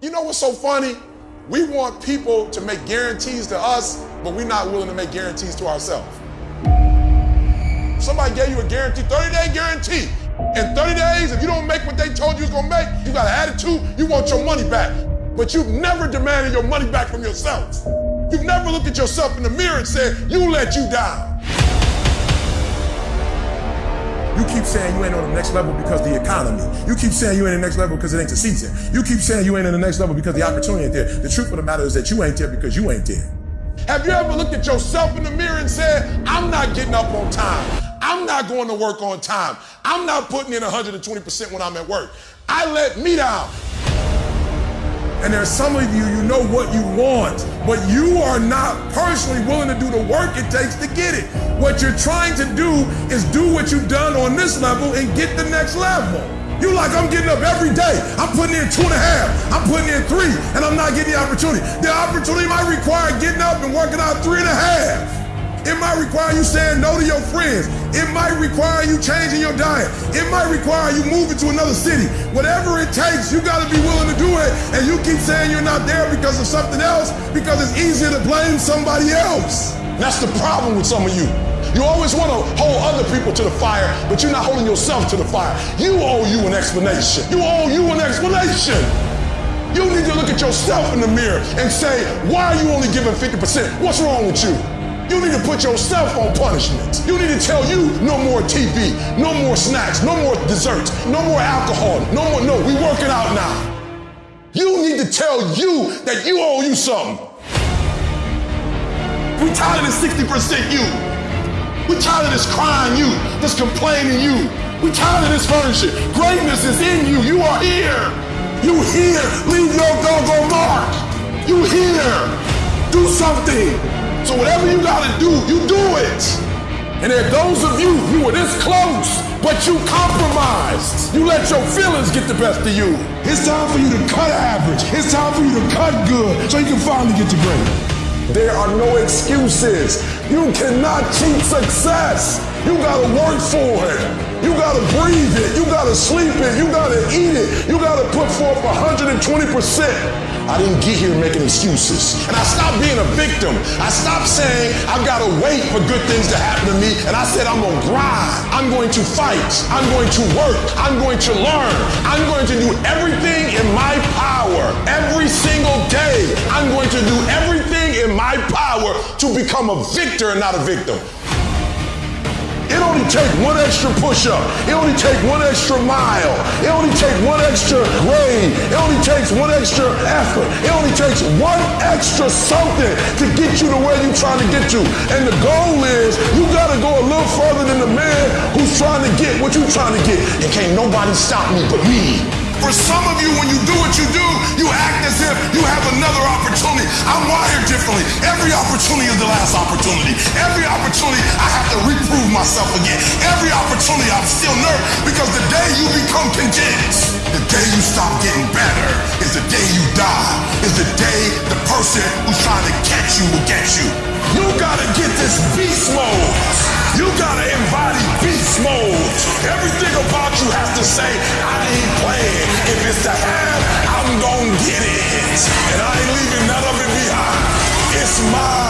You know what's so funny? We want people to make guarantees to us, but we're not willing to make guarantees to ourselves. Somebody gave you a guarantee, 30 day guarantee. In 30 days, if you don't make what they told you was gonna make, you got an attitude, you want your money back. But you've never demanded your money back from yourself. You've never looked at yourself in the mirror and said, you let you down. You keep saying you ain't on the next level because the economy. You keep saying you ain't in the next level because it ain't the season. You keep saying you ain't in the next level because the opportunity ain't there. The truth of the matter is that you ain't there because you ain't there. Have you ever looked at yourself in the mirror and said, I'm not getting up on time. I'm not going to work on time. I'm not putting in 120% when I'm at work. I let me down. And there's some of you, you know what you want, but you are not personally willing to do the work it takes to get it. What you're trying to do is do what you've done on this level and get the next level. You like, I'm getting up every day. I'm putting in two and a half. I'm putting in three, and I'm not getting the opportunity. The opportunity might require getting up and working out three and a half. It might require you saying no to your friends. It might require you changing your diet. It might require you moving to another city. Whatever it takes, you got to be And you keep saying you're not there because of something else because it's easier to blame somebody else. That's the problem with some of you. You always want to hold other people to the fire, but you're not holding yourself to the fire. You owe you an explanation. You owe you an explanation. You need to look at yourself in the mirror and say, why are you only giving 50%? What's wrong with you? You need to put yourself on punishment. You need to tell you no more TV, no more snacks, no more desserts, no more alcohol, no more, no, we working out now. You need to tell you that you owe you something. We tired of this 60% you. We tired of this crying you, this complaining you. We tired of this furniture. Greatness is in you. You are here. You here. Leave your go-go mark. You here. Do something. So whatever you gotta do, you do it. And there are those of you, you were this close, but you compromised. You let your feelings get the best of you. It's time for you to cut average. It's time for you to cut good so you can finally get to great. There are no excuses. You cannot cheat success. You gotta work for it. You gotta breathe it. You gotta sleep it. You gotta eat it. You gotta put forth 120%. I didn't get here making excuses. And I stopped being a victim. I stopped saying I've gotta wait for good things to happen to me. And I said I'm gonna grind. I'm going to fight. I'm going to work. I'm going to learn. I'm going to do everything in my power every single day. I'm going to do everything in my power to become a victor and not a victim. It only takes one extra push-up. It only takes one extra mile. It only takes one extra grade. It only takes one extra effort. It only takes one extra something to get you to where you're trying to get to. And the goal is you gotta go a little further than the man who's trying to get what you're trying to get. And can't nobody stop me but me. For some of you, when you do what you do, you act as if you have another opportunity. I'm wired differently. Every opportunity is the last opportunity. Every opportunity, I have to reprove myself again. Every opportunity, I'm still nervous because the day you become content, the day you stop getting better, is the day you die, is the day the person who's trying to catch you will get you. You gotta get this beast mode. You gotta embody beast mode. Everything about you has to say, ain't playing. If it's to have, I'm gonna get it. And I ain't leaving none of it behind. It's mine.